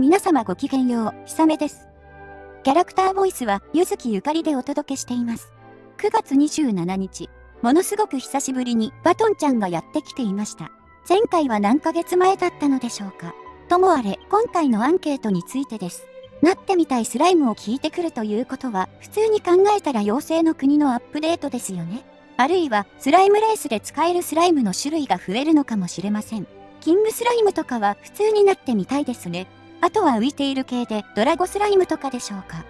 皆様ごきげんよう、ひさめです。キャラクターボイスは、ゆずきゆかりでお届けしています。9月27日、ものすごく久しぶりにバトンちゃんがやってきていました。前回は何ヶ月前だったのでしょうか。ともあれ、今回のアンケートについてです。なってみたいスライムを聞いてくるということは、普通に考えたら妖精の国のアップデートですよね。あるいは、スライムレースで使えるスライムの種類が増えるのかもしれません。キングスライムとかは普通になってみたいですね。あとは浮いている系でドラゴスライムとかでしょうか。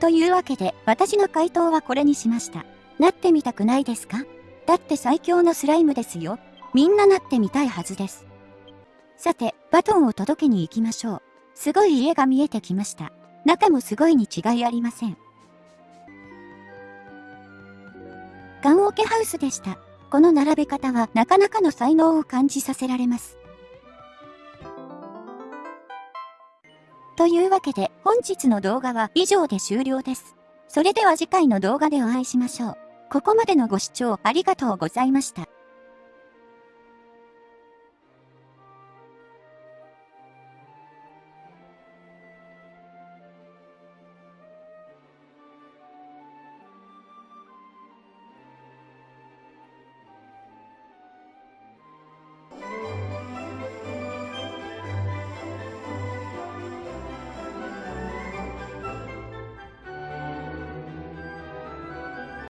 というわけで私の回答はこれにしました。なってみたくないですか？だって最強のスライムですよ。みんななってみたいはずです。さて、バトンを届けに行きましょう。すごい家が見えてきました。中もすごいに違いありません。ガンオケハウスでした。この並べ方はなかなかの才能を感じさせられます。というわけで本日の動画は以上で終了です。それでは次回の動画でお会いしましょう。ここまでのご視聴ありがとうございました。